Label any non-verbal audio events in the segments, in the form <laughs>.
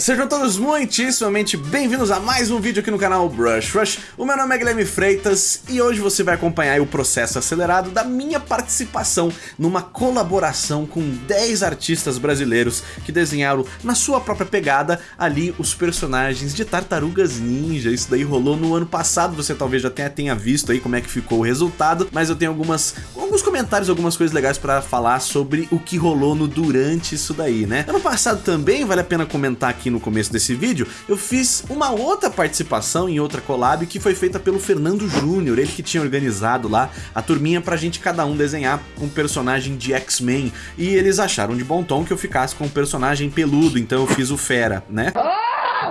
Sejam todos muitíssimamente bem-vindos a mais um vídeo aqui no canal Brush Rush. O meu nome é Guilherme Freitas e hoje você vai acompanhar o processo acelerado da minha participação numa colaboração com 10 artistas brasileiros que desenharam na sua própria pegada ali os personagens de Tartarugas Ninja. Isso daí rolou no ano passado, você talvez já tenha, tenha visto aí como é que ficou o resultado, mas eu tenho algumas, alguns comentários, algumas coisas legais para falar sobre o que rolou no durante isso daí, né? Ano passado também, vale a pena comentar aqui no começo desse vídeo, eu fiz uma outra participação em outra collab que foi feita pelo Fernando Júnior, ele que tinha organizado lá a turminha pra gente cada um desenhar um personagem de X-Men, e eles acharam de bom tom que eu ficasse com um personagem peludo, então eu fiz o Fera, né?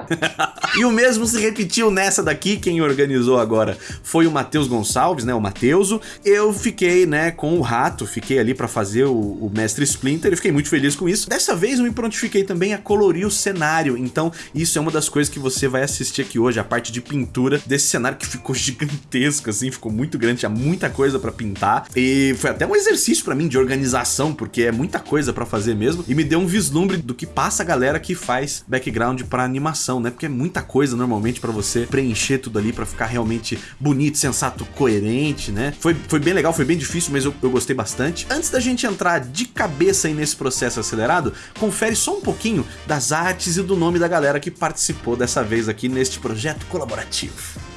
<laughs> e o mesmo se repetiu nessa daqui, quem organizou agora foi o Matheus Gonçalves, né, o Mateuso. Eu fiquei, né, com o Rato, fiquei ali pra fazer o, o Mestre Splinter e fiquei muito feliz com isso. Dessa vez eu me prontifiquei também a colorir o cenário, então isso é uma das coisas que você vai assistir aqui hoje, a parte de pintura desse cenário que ficou <laughs> gigantesco, assim, ficou muito grande, tinha muita coisa pra pintar. E foi até um exercício pra mim de organização, porque é muita coisa pra fazer mesmo. E me deu um vislumbre do que passa a galera que faz background pra animação, né, porque é muita coisa normalmente pra você preencher tudo ali pra ficar realmente bonito, sensato, coerente, né? Foi, foi bem legal, foi bem difícil, mas eu, eu gostei bastante. Antes da gente entrar de cabeça aí nesse processo acelerado, confere só um pouquinho das artes e do nome da galera que participou dessa vez aqui neste projeto colaborativo.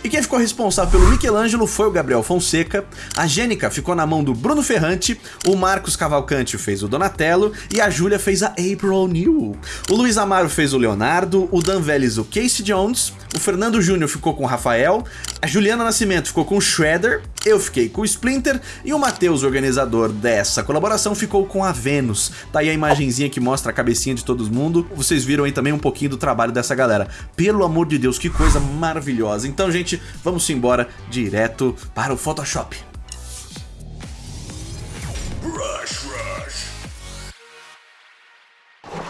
E quem ficou responsável pelo Michelangelo foi o Gabriel Fonseca, a Gênica ficou na mão do Bruno Ferrante, o Marcos Cavalcante fez o Donatello e a Júlia fez a April O'Neil. O Luiz Amaro fez o Leonardo, o Dan Vélez o Casey Jones, o Fernando Júnior ficou com o Rafael, a Juliana Nascimento ficou com o Shredder, eu fiquei com o Splinter e o Matheus, organizador dessa colaboração, ficou com a Vênus. Tá aí a imagenzinha que mostra a cabecinha de todo mundo. Vocês viram aí também um pouquinho do trabalho dessa galera. Pelo amor de Deus, que coisa maravilhosa. Então, gente, vamos embora direto para o Photoshop.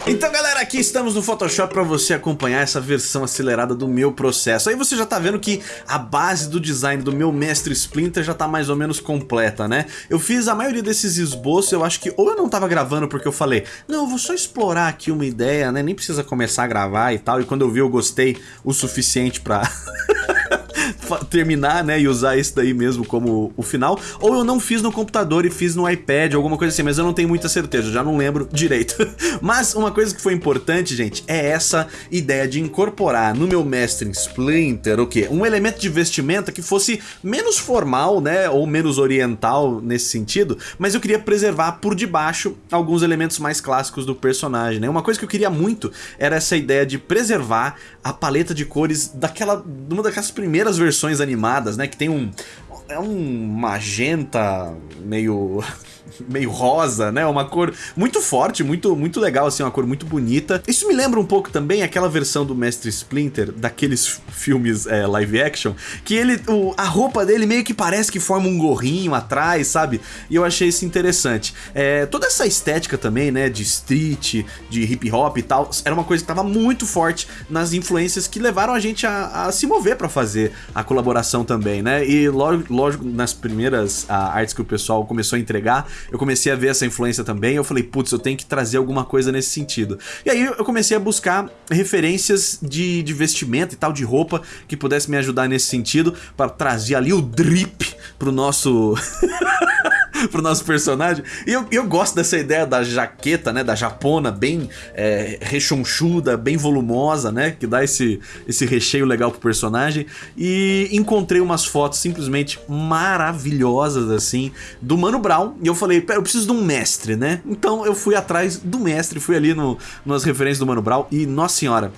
Então galera, aqui estamos no Photoshop para você acompanhar essa versão acelerada do meu processo. Aí você já tá vendo que a base do design do meu mestre Splinter já tá mais ou menos completa, né? Eu fiz a maioria desses esboços, eu acho que ou eu não tava gravando porque eu falei, não, eu vou só explorar aqui uma ideia, né? Nem precisa começar a gravar e tal, e quando eu vi eu gostei o suficiente pra... <laughs> terminar, né, e usar esse daí mesmo como o final, ou eu não fiz no computador e fiz no iPad, alguma coisa assim, mas eu não tenho muita certeza, já não lembro direito. <laughs> mas uma coisa que foi importante, gente, é essa ideia de incorporar no meu mestre Splinter, o quê? Um elemento de vestimenta que fosse menos formal, né, ou menos oriental nesse sentido, mas eu queria preservar por debaixo alguns elementos mais clássicos do personagem, né? Uma coisa que eu queria muito era essa ideia de preservar a paleta de cores daquela, uma daquelas primeiras versões animadas, né, que tem um é um magenta meio meio rosa, né? Uma cor muito forte, muito muito legal, assim, uma cor muito bonita. Isso me lembra um pouco também aquela versão do Mestre Splinter, daqueles filmes é, live action, que ele, o, a roupa dele meio que parece que forma um gorrinho atrás, sabe? E eu achei isso interessante. É, toda essa estética também, né, de street, de hip hop e tal, era uma coisa que estava muito forte nas influências que levaram a gente a, a se mover para fazer a colaboração também, né? E lógico, nas primeiras a, artes que o pessoal começou a entregar, eu comecei a ver essa influência também, eu falei, putz, eu tenho que trazer alguma coisa nesse sentido. E aí eu comecei a buscar referências de, de vestimenta e tal, de roupa, que pudesse me ajudar nesse sentido, para trazer ali o drip pro nosso... <laughs> <laughs> pro nosso personagem. E eu, eu gosto dessa ideia da jaqueta, né, da japona, bem é, rechonchuda, bem volumosa, né, que dá esse, esse recheio legal pro personagem. E encontrei umas fotos simplesmente maravilhosas, assim, do Mano Brown. E eu falei, pera, eu preciso de um mestre, né? Então eu fui atrás do mestre, fui ali no, nas referências do Mano Brown e, nossa senhora,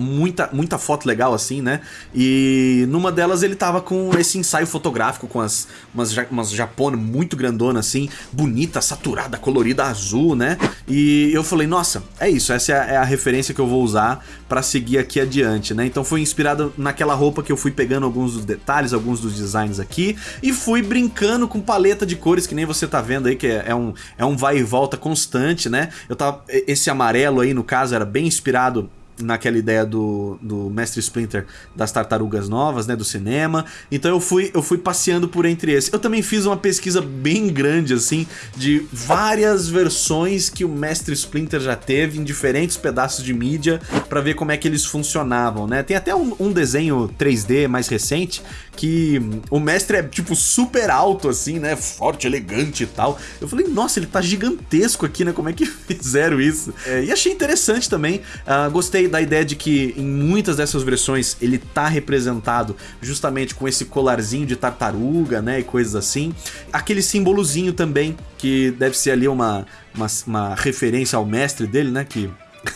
muita, muita foto legal assim, né? E numa delas ele tava com esse ensaio fotográfico com as umas, umas japona muito grandona assim, bonita, saturada, colorida, azul, né? E eu falei, nossa, é isso, essa é a, é a referência que eu vou usar para seguir aqui adiante, né? Então foi inspirado naquela roupa que eu fui pegando alguns dos detalhes, alguns dos designs aqui e fui brincando com paleta de cores que nem você tá vendo aí, que é, é um, é um vai e volta constante, né? Eu tava, esse amarelo aí no caso era bem inspirado naquela ideia do, do Mestre Splinter das Tartarugas Novas, né, do cinema. Então eu fui, eu fui passeando por entre esses. Eu também fiz uma pesquisa bem grande, assim, de várias versões que o Mestre Splinter já teve em diferentes pedaços de mídia para ver como é que eles funcionavam, né? Tem até um, um desenho 3D mais recente que o mestre é, tipo, super alto, assim, né? Forte, elegante e tal. Eu falei, nossa, ele tá gigantesco aqui, né? Como é que <laughs> fizeram isso? É, e achei interessante também. Uh, gostei da ideia de que em muitas dessas versões ele tá representado justamente com esse colarzinho de tartaruga, né? E coisas assim. Aquele símbolozinho também, que deve ser ali uma, uma, uma referência ao mestre dele, né? Que...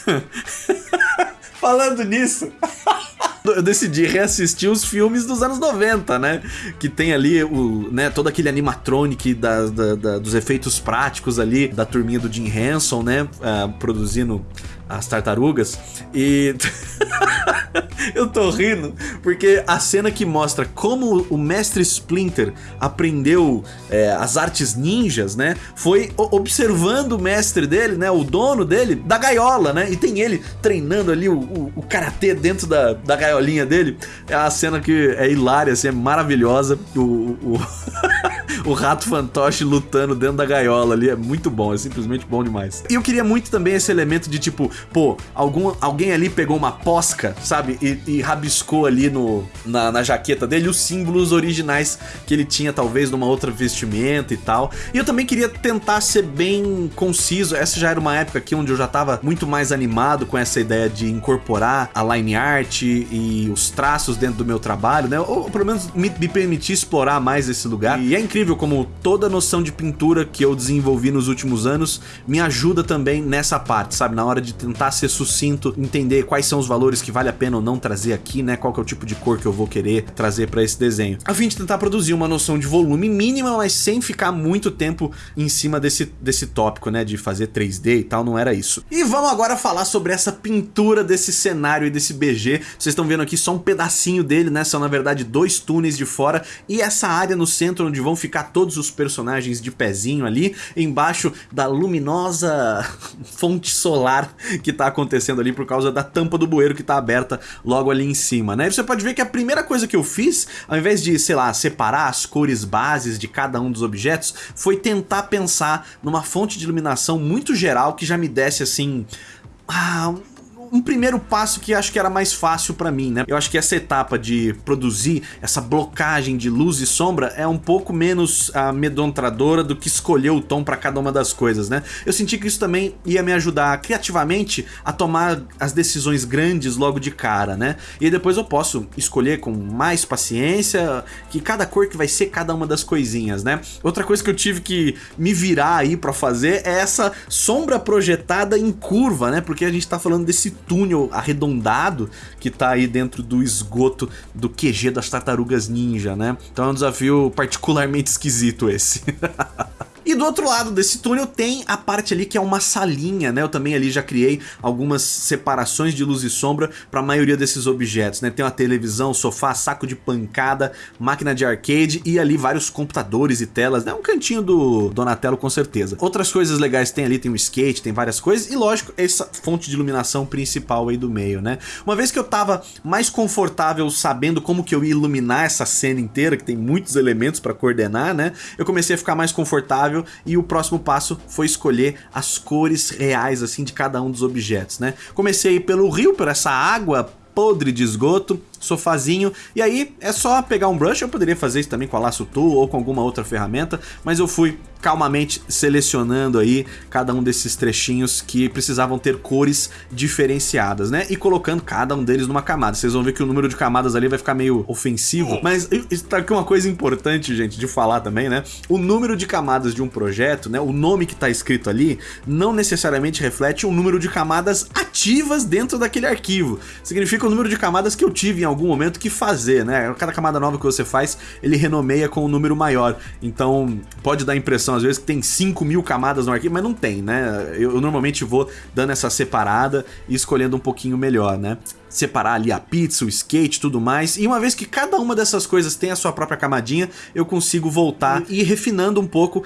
<laughs> Falando nisso... <laughs> eu decidi reassistir os filmes dos anos 90, né? Que tem ali o, né, todo aquele animatronic da, da, da, dos efeitos práticos ali da turminha do Jim Henson, né? Uh, produzindo as tartarugas. E <laughs> eu tô rindo porque a cena que mostra como o mestre Splinter aprendeu é, as artes ninjas, né? Foi observando o mestre dele, né? O dono dele, da gaiola, né? E tem ele treinando ali o, o, o karatê dentro da, da gaiolinha dele. É a cena que é hilária, assim, é maravilhosa. O, o, o <laughs> rato fantoche lutando dentro da gaiola ali é muito bom, é simplesmente bom demais. E eu queria muito também esse elemento de tipo, pô, algum, alguém ali pegou uma posca, sabe? E, e rabiscou ali no, na, na, jaqueta dele os símbolos originais que ele tinha, talvez, numa outra vestimenta e tal. E eu também queria tentar ser bem conciso. Essa já era uma época aqui onde eu já tava muito mais animado com essa ideia de incorporar a line art e os traços dentro do meu trabalho, né? Ou pelo menos me, me permitir explorar mais esse lugar. E é incrível como toda a noção de pintura que eu desenvolvi nos últimos anos me ajuda também nessa parte, sabe? Na hora de tentar ser sucinto, entender quais são os valores que vale a pena ou não trazer aqui, né? Qual que é o tipo de cor que eu vou querer trazer para esse desenho. A fim de tentar produzir uma noção de volume mínima, mas sem ficar muito tempo em cima desse, desse tópico, né? De fazer 3D e tal, não era isso. E vamos agora falar sobre essa pintura desse cenário e desse BG. Vocês estão vendo aqui só um pedacinho dele, né? São na verdade dois túneis de fora e essa área no centro onde vão ficar todos os personagens de pezinho ali, embaixo da luminosa <laughs> fonte solar que tá acontecendo ali por causa da tampa do bueiro que tá aberta logo ali em cima, né? E você pode ver que a primeira coisa que eu fiz, ao invés de, sei lá, separar as cores bases de cada um dos objetos, foi tentar pensar numa fonte de iluminação muito geral que já me desse assim... Ah, um primeiro passo que acho que era mais fácil para mim, né? Eu acho que essa etapa de produzir essa blocagem de luz e sombra é um pouco menos amedrontadora do que escolher o tom para cada uma das coisas, né? Eu senti que isso também ia me ajudar criativamente a tomar as decisões grandes logo de cara, né? E depois eu posso escolher com mais paciência que cada cor que vai ser cada uma das coisinhas, né? Outra coisa que eu tive que me virar aí para fazer é essa sombra projetada em curva, né? Porque a gente tá falando desse túnel arredondado que tá aí dentro do esgoto do QG das tartarugas ninja, né? Então é um desafio particularmente esquisito esse. <laughs> E do outro lado desse túnel tem a parte ali que é uma salinha, né? Eu também ali já criei algumas separações de luz e sombra para a maioria desses objetos, né? Tem uma televisão, sofá, saco de pancada, máquina de arcade e ali vários computadores e telas, né? Um cantinho do Donatello com certeza. Outras coisas legais tem ali, tem um skate, tem várias coisas e lógico, essa fonte de iluminação principal aí do meio, né? Uma vez que eu tava mais confortável sabendo como que eu ia iluminar essa cena inteira, que tem muitos elementos para coordenar, né? Eu comecei a ficar mais confortável e o próximo passo foi escolher as cores reais assim de cada um dos objetos, né? Comecei pelo rio, por essa água podre de esgoto, sofazinho, e aí é só pegar um brush, eu poderia fazer isso também com a Lasso Tool ou com alguma outra ferramenta, mas eu fui calmamente selecionando aí cada um desses trechinhos que precisavam ter cores diferenciadas, né? E colocando cada um deles numa camada. Vocês vão ver que o número de camadas ali vai ficar meio ofensivo, mas está aqui uma coisa importante, gente, de falar também, né? O número de camadas de um projeto, né? O nome que está escrito ali não necessariamente reflete o número de camadas ativas dentro daquele arquivo. Significa o número de camadas que eu tive em algum momento que fazer, né? Cada camada nova que você faz, ele renomeia com um número maior. Então, pode dar a impressão às vezes que tem 5 mil camadas no arquivo, mas não tem, né? Eu, eu normalmente vou dando essa separada e escolhendo um pouquinho melhor, né? Separar ali a pizza, o skate tudo mais. E uma vez que cada uma dessas coisas tem a sua própria camadinha, eu consigo voltar e ir refinando um pouco uh,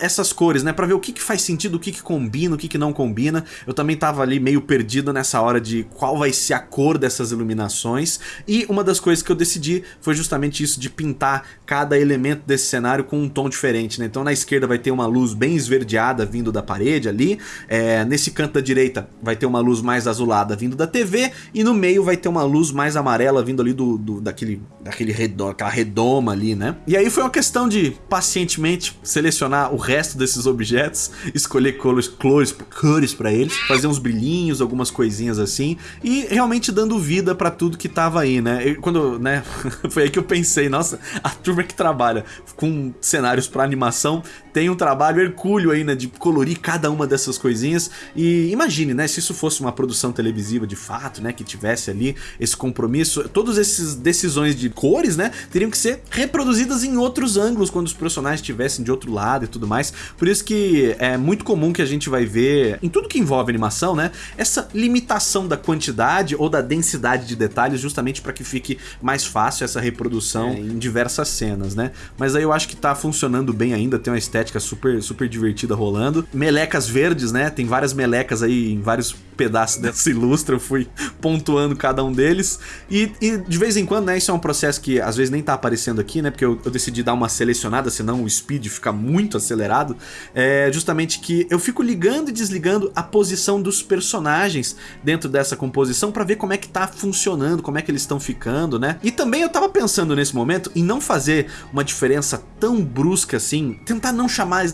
essas cores, né? Pra ver o que, que faz sentido, o que, que combina, o que, que não combina. Eu também tava ali meio perdido nessa hora de qual vai ser a cor dessas iluminações. E uma das coisas que eu decidi foi justamente isso de pintar cada elemento desse cenário com um tom diferente, né? Então na esquerda vai ter uma luz bem esverdeada vindo da parede ali. É, nesse canto da direita vai ter uma luz mais azulada vindo da TV. E no meio vai ter uma luz mais amarela vindo ali do, do daquele, daquele redor, aquela redoma ali, né? E aí foi uma questão de pacientemente selecionar o resto desses objetos, escolher cores, cores, cores para eles, fazer uns brilhinhos, algumas coisinhas assim, e realmente dando vida para tudo que tava aí, né? Quando, né, <laughs> foi aí que eu pensei, nossa, a turma que trabalha com cenários para animação tem um trabalho hercúleo aí, né, de colorir cada uma dessas coisinhas. E imagine, né, se isso fosse uma produção televisiva de fato, né, que tivesse ali esse compromisso, todas essas decisões de cores, né, teriam que ser reproduzidas em outros ângulos quando os personagens estivessem de outro lado e tudo mais. Por isso que é muito comum que a gente vai ver, em tudo que envolve animação, né, essa limitação da quantidade ou da densidade de detalhes justamente para que fique mais fácil essa reprodução é. em diversas cenas, né. Mas aí eu acho que tá funcionando bem ainda, tem uma estética estética super, super divertida rolando. Melecas verdes, né? Tem várias melecas aí em vários pedaços dessa <laughs> ilustra, eu fui pontuando cada um deles. E, e, de vez em quando, né? Isso é um processo que às vezes nem tá aparecendo aqui, né? Porque eu, eu decidi dar uma selecionada, senão o speed fica muito acelerado. É justamente que eu fico ligando e desligando a posição dos personagens dentro dessa composição para ver como é que tá funcionando, como é que eles estão ficando, né? E também eu tava pensando nesse momento em não fazer uma diferença tão brusca assim, tentar não chamar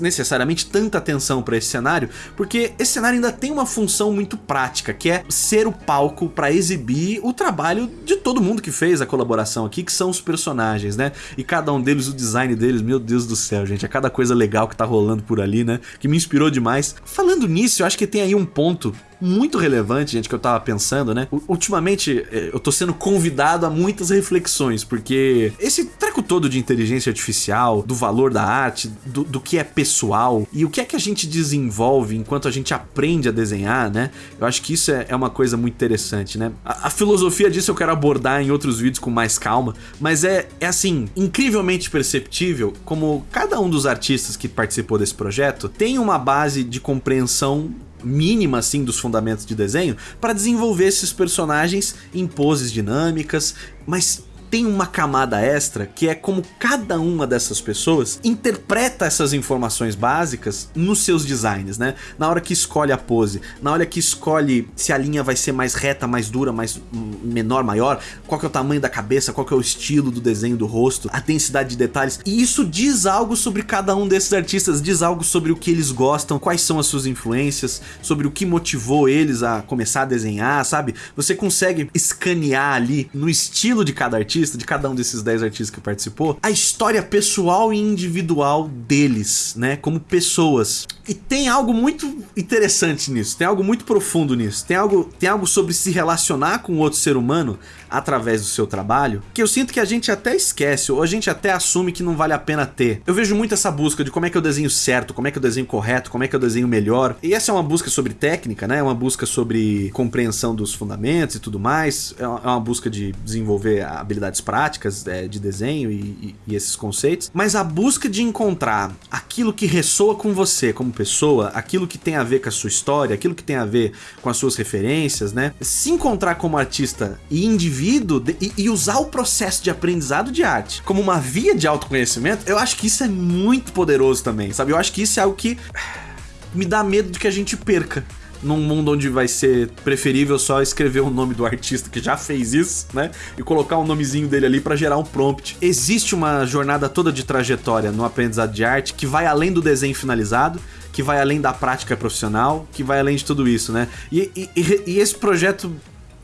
necessariamente tanta atenção para esse cenário, porque esse cenário ainda tem uma função muito prática, que é ser o palco para exibir o trabalho de todo mundo que fez a colaboração aqui, que são os personagens, né? E cada um deles, o design deles, meu Deus do céu, gente, é cada coisa legal que tá rolando por ali, né? Que me inspirou demais. Falando nisso, eu acho que tem aí um ponto muito relevante, gente, que eu tava pensando, né? Ultimamente, é, eu tô sendo convidado a muitas reflexões, porque esse treco todo de inteligência artificial, do valor da arte, do, do que é pessoal e o que é que a gente desenvolve enquanto a gente aprende a desenhar, né? Eu acho que isso é, é uma coisa muito interessante, né? A, a, filosofia disso eu quero abordar em outros vídeos com mais calma, mas é, é assim, incrivelmente perceptível como cada um dos artistas que participou desse projeto tem uma base de compreensão mínima assim dos fundamentos de desenho para desenvolver esses personagens em poses dinâmicas, mas tem uma camada extra que é como cada uma dessas pessoas interpreta essas informações básicas nos seus designs, né? Na hora que escolhe a pose, na hora que escolhe se a linha vai ser mais reta, mais dura, mais menor, maior, qual que é o tamanho da cabeça, qual que é o estilo do desenho do rosto, a densidade de detalhes. E isso diz algo sobre cada um desses artistas, diz algo sobre o que eles gostam, quais são as suas influências, sobre o que motivou eles a começar a desenhar, sabe? Você consegue escanear ali no estilo de cada artista artista, de cada um desses 10 artistas que participou, a história pessoal e individual deles, né? Como pessoas. E tem algo muito interessante nisso, tem algo muito profundo nisso, tem algo, tem algo sobre se relacionar com outro ser humano através do seu trabalho, que eu sinto que a gente até esquece, ou a gente até assume que não vale a pena ter. Eu vejo muito essa busca de como é que eu desenho certo, como é que eu desenho correto, como é que eu desenho melhor. E essa é uma busca sobre técnica, né? É uma busca sobre compreensão dos fundamentos e tudo mais. É uma é busca de desenvolver habilidades práticas é, de desenho e, e, e esses conceitos. Mas a busca de encontrar aquilo que ressoa com você como pessoa, aquilo que tem a ver com a sua história, aquilo que tem a ver com as suas referências, né? Se encontrar como artista e indivíduo de, e, e, usar o processo de aprendizado de arte como uma via de autoconhecimento, eu acho que isso é muito poderoso também, sabe? Eu acho que isso é algo que me dá medo de que a gente perca num mundo onde vai ser preferível só escrever o nome do artista que já fez isso, né? E colocar um nomezinho dele ali para gerar um prompt. Existe uma jornada toda de trajetória no aprendizado de arte que vai além do desenho finalizado, que vai além da prática profissional, que vai além de tudo isso, né? E, e, e esse projeto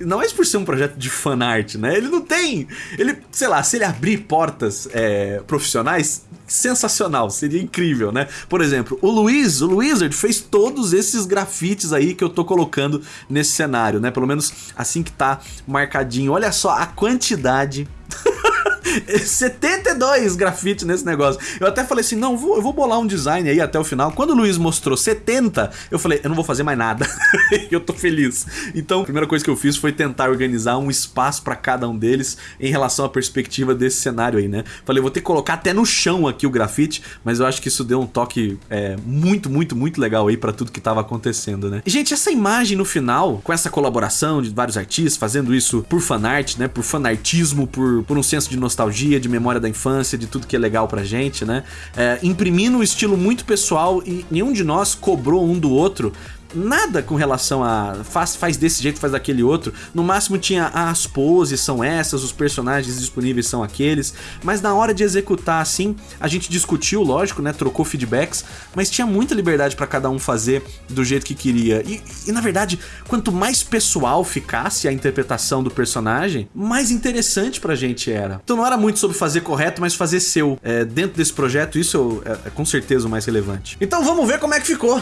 não é por ser um projeto de fanart, né? Ele não tem. Ele, sei lá, se ele abrir portas é, profissionais, sensacional, seria incrível, né? Por exemplo, o Luiz, o Wizard fez todos esses grafites aí que eu tô colocando nesse cenário, né? Pelo menos assim que tá marcadinho. Olha só a quantidade <laughs> 72 grafites nesse negócio. Eu até falei assim, não, vou, eu vou bolar um design aí até o final. Quando o Luiz mostrou 70, eu falei, eu não vou fazer mais nada. <laughs> eu tô feliz. Então, a primeira coisa que eu fiz foi tentar organizar um espaço para cada um deles em relação à perspectiva desse cenário aí, né? Falei, vou ter que colocar até no chão aqui o grafite, mas eu acho que isso deu um toque é, muito, muito, muito legal aí para tudo que tava acontecendo, né? E, gente, essa imagem no final, com essa colaboração de vários artistas fazendo isso por fanart, né? Por fanartismo, por, por um senso de nostalgia nostalgia, de memória da infância, de tudo que é legal pra gente, né? É, imprimindo um estilo muito pessoal e nenhum de nós cobrou um do outro nada com relação a faz, faz desse jeito, faz daquele outro. No máximo tinha ah, as poses são essas, os personagens disponíveis são aqueles, mas na hora de executar assim, a gente discutiu, lógico, né, trocou feedbacks, mas tinha muita liberdade para cada um fazer do jeito que queria. E, e, na verdade, quanto mais pessoal ficasse a interpretação do personagem, mais interessante pra gente era. Então não era muito sobre fazer correto, mas fazer seu. É, dentro desse projeto, isso é, é com certeza o mais relevante. Então vamos ver como é que ficou.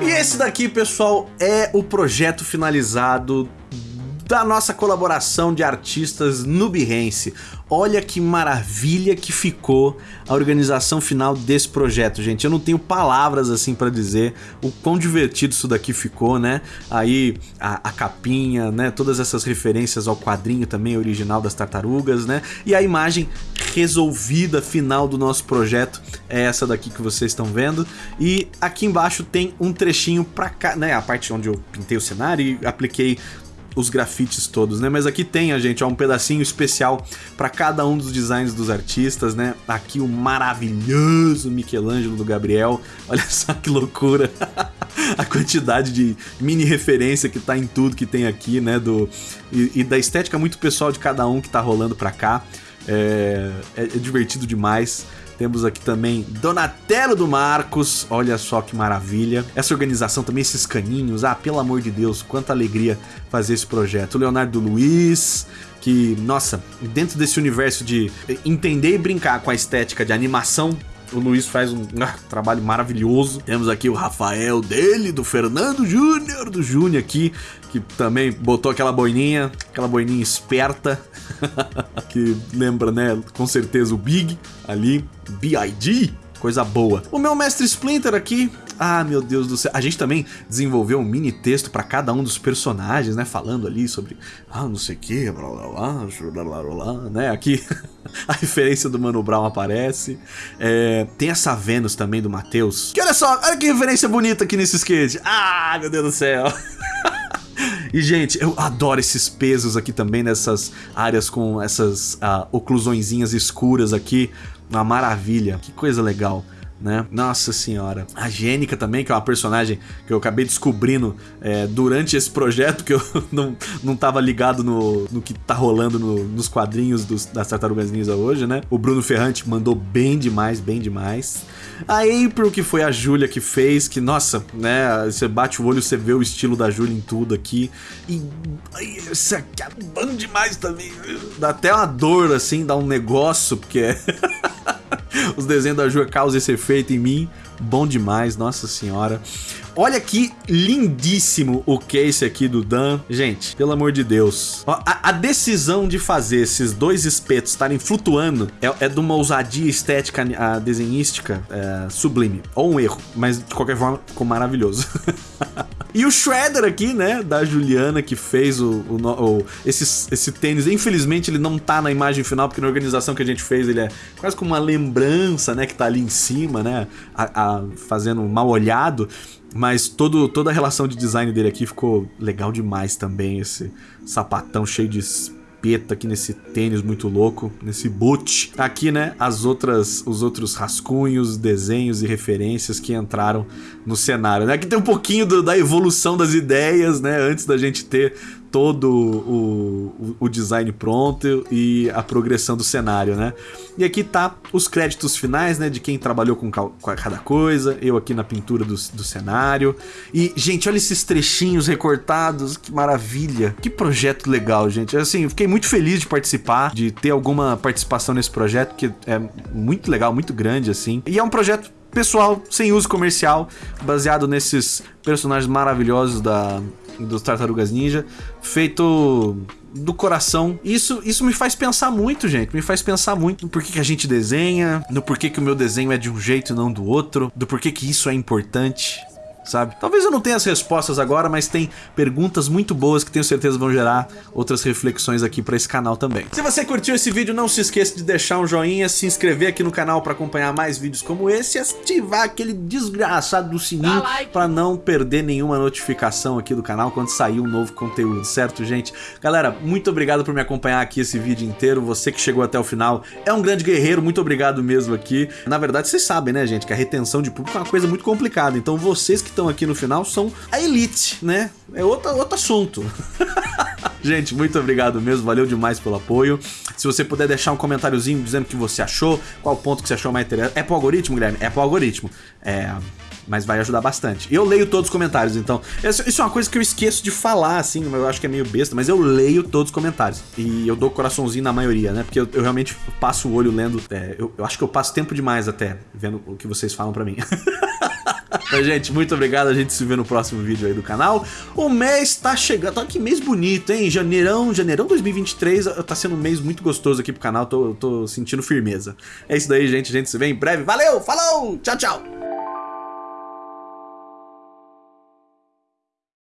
E esse daqui, pessoal, é o projeto finalizado da nossa colaboração de artistas no Behance. Olha que maravilha que ficou a organização final desse projeto, gente. Eu não tenho palavras assim para dizer o quão divertido isso daqui ficou, né? Aí a, a, capinha, né? Todas essas referências ao quadrinho também original das tartarugas, né? E a imagem resolvida final do nosso projeto é essa daqui que vocês estão vendo. E aqui embaixo tem um trechinho para cá, né? A parte onde eu pintei o cenário e apliquei os grafites todos, né? Mas aqui tem, a gente, ó, um pedacinho especial para cada um dos designs dos artistas, né? Aqui o maravilhoso Michelangelo do Gabriel. <laughs> Olha só que loucura. <laughs> a quantidade de mini referência que tá em tudo que tem aqui, né? Do, e, e da estética muito pessoal de cada um que tá rolando pra cá. É, é, é divertido demais. Temos aqui também Donatello do Marcos, olha só que maravilha. Essa organização também, esses caninhos, ah, pelo amor de Deus, quanta alegria fazer esse projeto. O Leonardo Luiz, que, nossa, dentro desse universo de entender e brincar com a estética de animação o Luiz faz um <laughs> ah, trabalho maravilhoso. Temos aqui o Rafael dele, do Fernando Júnior, do Júnior aqui, que também botou aquela boininha, aquela boininha esperta, <laughs> que lembra, né, com certeza o Big ali, B.I.G., coisa boa. O meu mestre Splinter aqui, ah, meu Deus do céu. A gente também desenvolveu um mini texto para cada um dos personagens, né? Falando ali sobre, ah, não sei o que, blá blá blá, blá blá blá, né? Aqui <laughs> a referência do Mano Brown aparece. É, tem essa Vênus também do Matheus. Que olha só, olha que referência bonita aqui nesse skate. Ah, meu Deus do céu. <laughs> E, gente, eu adoro esses pesos aqui também, nessas áreas com essas uh, oclusõezinhas escuras aqui. Uma maravilha, que coisa legal né? Nossa senhora. A Gênica também, que é uma personagem que eu acabei descobrindo é, durante esse projeto, que eu <laughs> não, não tava ligado no, no que tá rolando no, nos quadrinhos dos, das Tartarugas Ninja hoje, né? O Bruno Ferrante mandou bem demais, bem demais. A April, que foi a Júlia que fez, que, nossa, né? Você bate o olho, você vê o estilo da Júlia em tudo aqui. E isso aqui é bom demais também. Dá até uma dor, assim, dá um negócio, porque é... <laughs> <laughs> Os desenhos da Ju causam esse efeito em mim. Bom demais, nossa senhora. Olha que lindíssimo o case aqui do Dan. Gente, pelo amor de Deus. A, a decisão de fazer esses dois espetos estarem flutuando é, é de uma ousadia estética desenhística é, sublime. Ou um erro, mas de qualquer forma ficou maravilhoso. <laughs> E o Shredder aqui, né, da Juliana, que fez o, o, o, esse, esse tênis. Infelizmente ele não tá na imagem final, porque na organização que a gente fez ele é quase como uma lembrança, né, que tá ali em cima, né, a, a, fazendo mal olhado. Mas todo, toda a relação de design dele aqui ficou legal demais também. Esse sapatão cheio de capeta aqui nesse tênis muito louco, nesse boot. Aqui, né, as outras, os outros rascunhos, desenhos e referências que entraram no cenário. Né? Aqui tem um pouquinho do, da evolução das ideias, né, antes da gente ter todo o, o, o design pronto e a progressão do cenário, né? E aqui tá os créditos finais, né, de quem trabalhou com, com cada coisa, eu aqui na pintura do, do cenário. E, gente, olha esses trechinhos recortados, que maravilha. Que projeto legal, gente. Assim, fiquei muito feliz de participar, de ter alguma participação nesse projeto, que é muito legal, muito grande, assim. E é um projeto pessoal, sem uso comercial, baseado nesses personagens maravilhosos da, dos Tartarugas Ninja, feito do coração. Isso, isso me faz pensar muito, gente. Me faz pensar muito no porquê que a gente desenha, no porquê que o meu desenho é de um jeito e não do outro, do porquê que isso é importante sabe? Talvez eu não tenha as respostas agora, mas tem perguntas muito boas que tenho certeza vão gerar outras reflexões aqui para esse canal também. Se você curtiu esse vídeo, não se esqueça de deixar um joinha, se inscrever aqui no canal para acompanhar mais vídeos como esse e ativar aquele desgraçado do sininho para não perder nenhuma notificação aqui do canal quando sair um novo conteúdo, certo, gente? Galera, muito obrigado por me acompanhar aqui esse vídeo inteiro, você que chegou até o final é um grande guerreiro, muito obrigado mesmo aqui. Na verdade, vocês sabem, né, gente, que a retenção de público é uma coisa muito complicada, então vocês que estão aqui no final são a elite, né? É outro, outro assunto. <laughs> Gente, muito obrigado mesmo, valeu demais pelo apoio. Se você puder deixar um comentáriozinho dizendo o que você achou, qual ponto que você achou mais interessante. É pro algoritmo, Guilherme? É pro algoritmo. É, mas vai ajudar bastante. Eu leio todos os comentários, então. Isso é uma coisa que eu esqueço de falar, assim, eu acho que é meio besta, mas eu leio todos os comentários. E eu dou coraçãozinho na maioria, né? Porque eu, eu realmente passo o olho lendo. É, eu, eu acho que eu passo tempo demais até vendo o que vocês falam para mim. <laughs> Gente, muito obrigado. A gente se vê no próximo vídeo aí do canal. O mês tá chegando. Tá que mês bonito, hein? Janeirão, janeirão 2023 tá sendo um mês muito gostoso aqui pro canal. Tô, tô sentindo firmeza. É isso daí, gente. A gente se vê em breve. Valeu, falou, tchau, tchau.